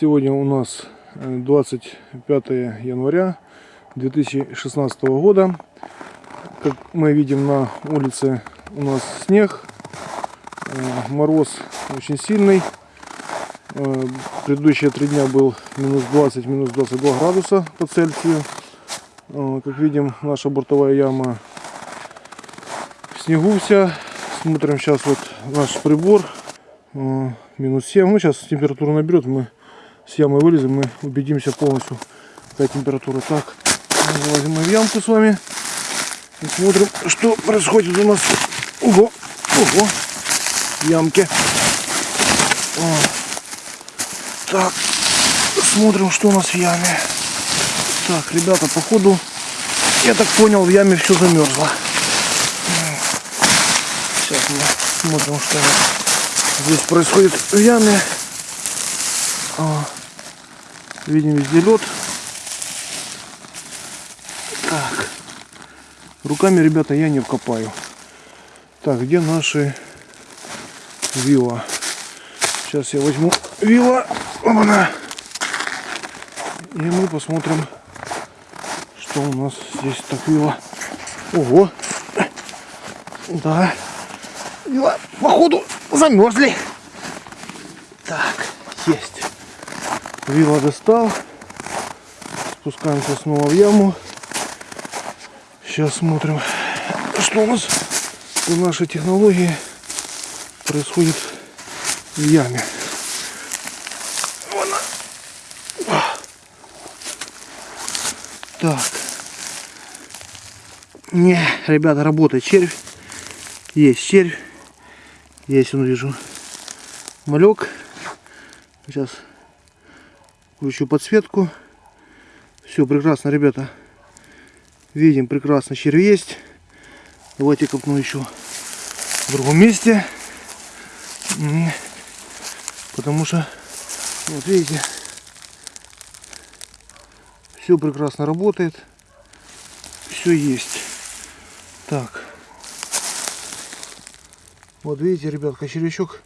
Сегодня у нас 25 января 2016 года. Как мы видим на улице у нас снег, э, мороз очень сильный. Э, Предыдущие три дня был минус 20, минус 22 градуса по Цельсию. Э, Как видим, наша бортовая яма в снегу вся. Смотрим сейчас вот наш прибор. Э, Минус 7. Ну, сейчас температура наберет, мы с ямы вылезем, мы убедимся полностью, какая температура. Так, залазим мы в ямку с вами и смотрим, что происходит у нас. Ого, ого, в ямке. О. Так, смотрим, что у нас в яме. Так, ребята, походу, я так понял, в яме все замерзло. Сейчас мы смотрим, что здесь происходит в яме. Видим везде лед. Так. Руками, ребята, я не вкопаю. Так, где наши вилла? Сейчас я возьму вилла. Опа-на. И мы посмотрим, что у нас здесь так вилла. Ого. Да. Вилла, походу, замерзли. Так, есть. Вилла достал. Спускаемся снова в яму. Сейчас смотрим, что у нас по нашей технологии происходит в яме. Так. Не, ребята, работает червь. Есть червь. Есть, он вижу, малек. Сейчас включу подсветку. Все прекрасно, ребята. Видим прекрасно, червь есть. Давайте копну еще в другом месте. Потому что, вот видите, все прекрасно работает. Все есть. Так. Вот видите, ребятка, червячок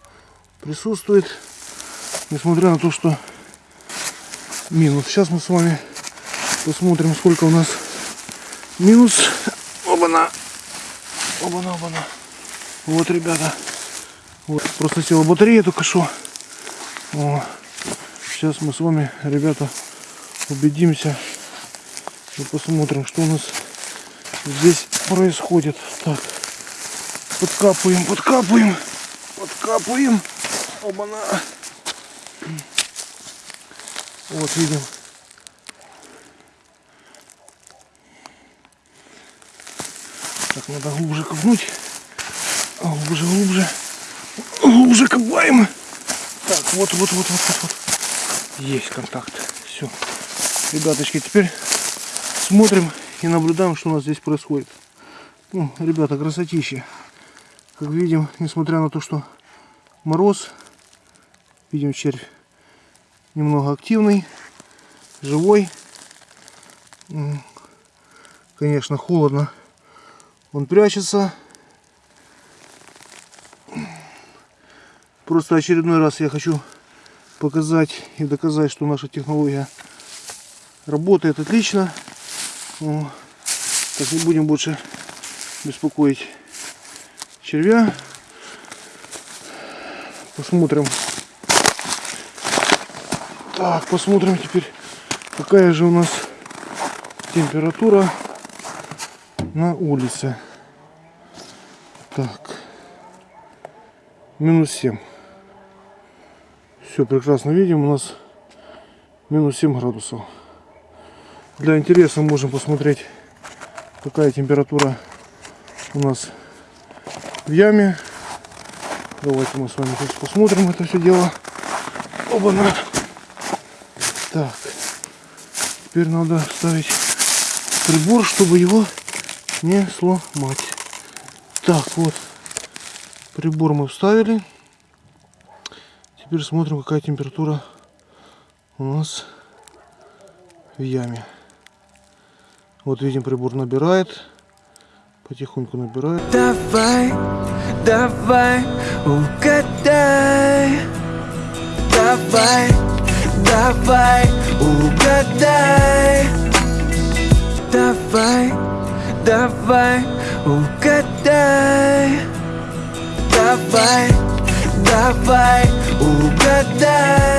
присутствует. Несмотря на то, что минус. Сейчас мы с вами посмотрим, сколько у нас минус. Оба-на. Оба-на, оба-на. Вот, ребята. Вот, просто села батарея только что. О. Сейчас мы с вами, ребята, убедимся и посмотрим, что у нас здесь происходит. Так, подкапываем, подкапываем, подкапываем. Оба-на. Вот видим. Так, надо глубже копнуть. Глубже, глубже. Глубже копаем. Так, вот, вот, вот, вот, вот, вот. Есть контакт. Все. Ребяточки, теперь смотрим и наблюдаем, что у нас здесь происходит. Ну, ребята, красотища. Как видим, несмотря на то, что мороз, видим червь немного активный, живой. Конечно, холодно. Он прячется. Просто очередной раз я хочу показать и доказать, что наша технология работает отлично. Так не будем больше беспокоить червя. Посмотрим. Так, посмотрим теперь, какая же у нас температура на улице. Так. Минус 7. Все прекрасно видим. У нас минус 7 градусов. Для интереса можем посмотреть, какая температура у нас в яме. Давайте мы с вами сейчас посмотрим это все дело. Оба-на. Так. Теперь надо ставить прибор, чтобы его не сломать. Так, вот. Прибор мы вставили. Теперь смотрим, какая температура у нас в яме. Вот видим, прибор набирает. Потихоньку набирает. Давай, давай, угадай. Давай, давай, угадай. Давай, давай, угадай. Давай, давай, угадай